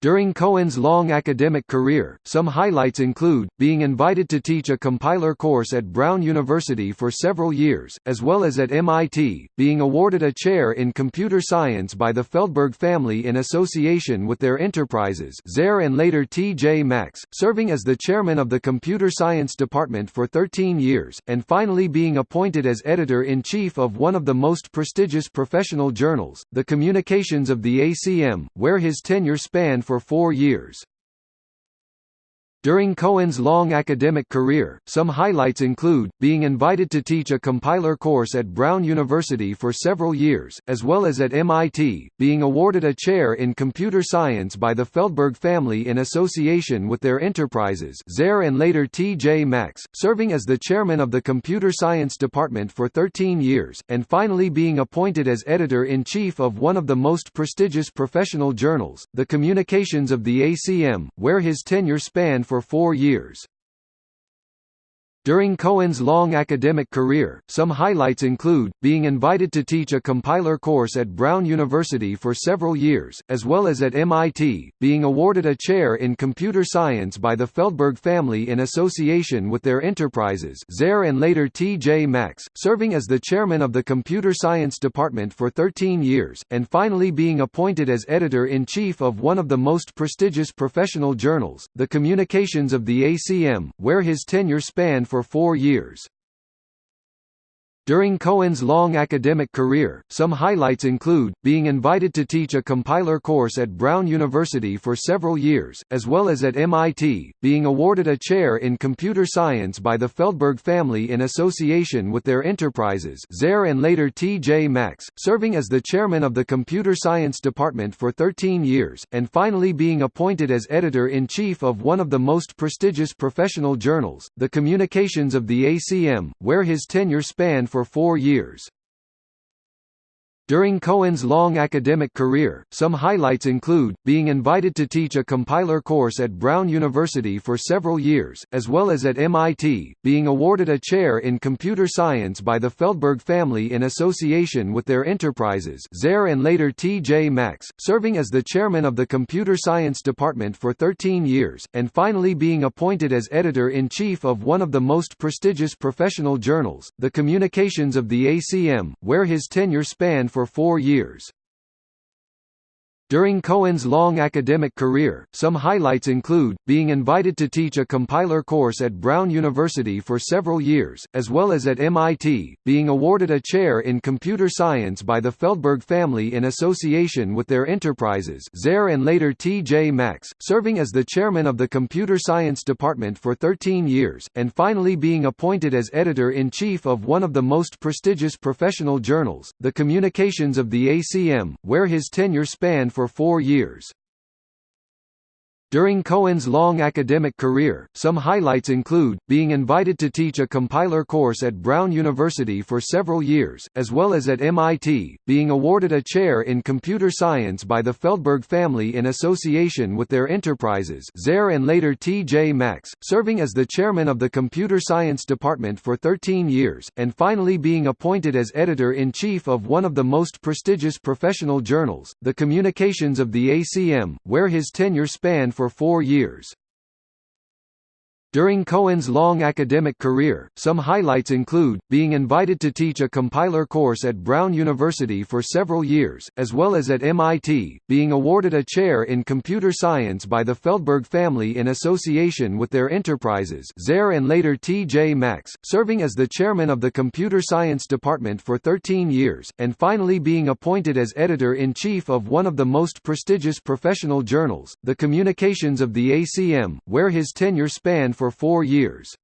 During Cohen's long academic career, some highlights include, being invited to teach a compiler course at Brown University for several years, as well as at MIT, being awarded a chair in computer science by the Feldberg family in association with their enterprises Zayre and later T.J. Maxx, serving as the chairman of the computer science department for 13 years, and finally being appointed as editor-in-chief of one of the most prestigious professional journals, the Communications of the ACM, where his tenure spanned for four years. During Cohen's long academic career, some highlights include, being invited to teach a compiler course at Brown University for several years, as well as at MIT, being awarded a chair in computer science by the Feldberg family in association with their enterprises Zayre and later T.J. Maxx, serving as the chairman of the computer science department for 13 years, and finally being appointed as editor-in-chief of one of the most prestigious professional journals, the Communications of the ACM, where his tenure spanned for four years. During Cohen's long academic career, some highlights include, being invited to teach a compiler course at Brown University for several years, as well as at MIT, being awarded a chair in computer science by the Feldberg family in association with their enterprises Zayre and later T.J. Maxx, serving as the chairman of the computer science department for 13 years, and finally being appointed as editor-in-chief of one of the most prestigious professional journals, the Communications of the ACM, where his tenure spanned for for four years. During Cohen's long academic career, some highlights include, being invited to teach a compiler course at Brown University for several years, as well as at MIT, being awarded a chair in computer science by the Feldberg family in association with their enterprises Zayre and later T.J. Maxx, serving as the chairman of the computer science department for 13 years, and finally being appointed as editor-in-chief of one of the most prestigious professional journals, the Communications of the ACM, where his tenure spanned for for four years. During Cohen's long academic career, some highlights include, being invited to teach a compiler course at Brown University for several years, as well as at MIT, being awarded a chair in computer science by the Feldberg family in association with their enterprises Zayre and later T.J. Maxx, serving as the chairman of the computer science department for 13 years, and finally being appointed as editor-in-chief of one of the most prestigious professional journals, the Communications of the ACM, where his tenure spanned for four years. During Cohen's long academic career, some highlights include, being invited to teach a compiler course at Brown University for several years, as well as at MIT, being awarded a chair in computer science by the Feldberg family in association with their enterprises Zayre and later T.J. Maxx, serving as the chairman of the computer science department for 13 years, and finally being appointed as editor-in-chief of one of the most prestigious professional journals, the Communications of the ACM, where his tenure spanned for four years. During Cohen's long academic career, some highlights include, being invited to teach a compiler course at Brown University for several years, as well as at MIT, being awarded a chair in computer science by the Feldberg family in association with their enterprises Zayre and later T.J. Maxx, serving as the chairman of the computer science department for 13 years, and finally being appointed as editor-in-chief of one of the most prestigious professional journals, the Communications of the ACM, where his tenure spanned for four years. During Cohen's long academic career, some highlights include, being invited to teach a compiler course at Brown University for several years, as well as at MIT, being awarded a chair in computer science by the Feldberg family in association with their enterprises Zayre and later T.J. Maxx, serving as the chairman of the computer science department for 13 years, and finally being appointed as editor-in-chief of one of the most prestigious professional journals, the Communications of the ACM, where his tenure spanned for four years.